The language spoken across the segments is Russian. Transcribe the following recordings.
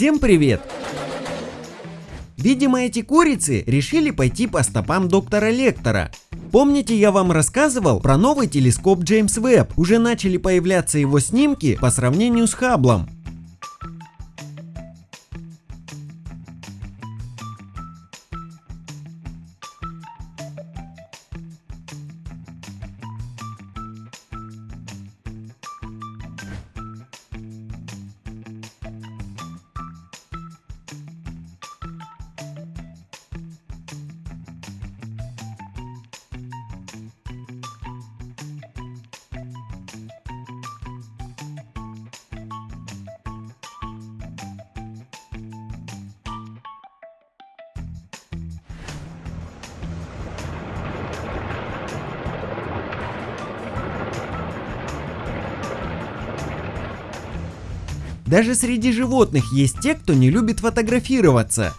Всем привет! Видимо эти курицы решили пойти по стопам доктора Лектора. Помните я вам рассказывал про новый телескоп Джеймс Веб? Уже начали появляться его снимки по сравнению с Хабблом. Даже среди животных есть те, кто не любит фотографироваться.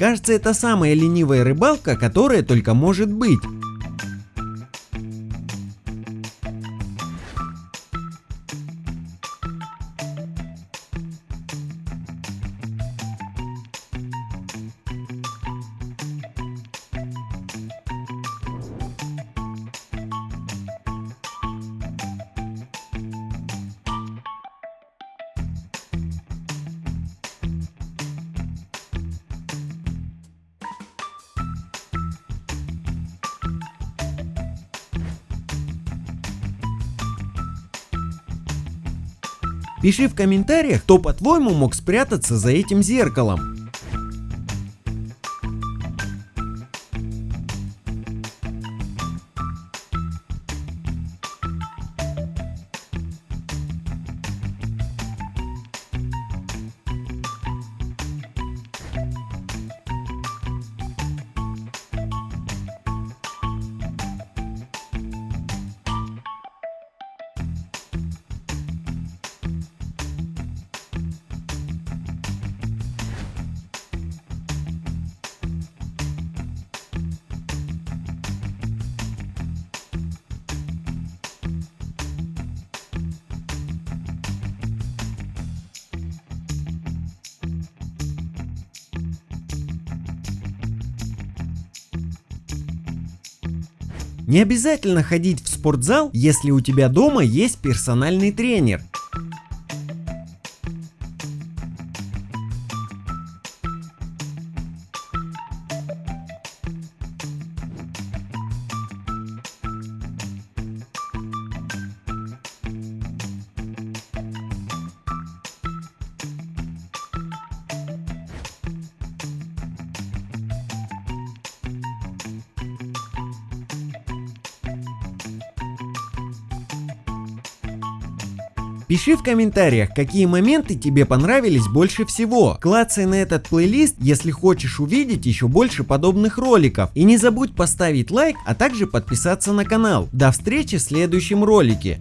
Кажется, это самая ленивая рыбалка, которая только может быть. Пиши в комментариях, кто по-твоему мог спрятаться за этим зеркалом. Не обязательно ходить в спортзал, если у тебя дома есть персональный тренер. Пиши в комментариях, какие моменты тебе понравились больше всего. Клацай на этот плейлист, если хочешь увидеть еще больше подобных роликов. И не забудь поставить лайк, а также подписаться на канал. До встречи в следующем ролике.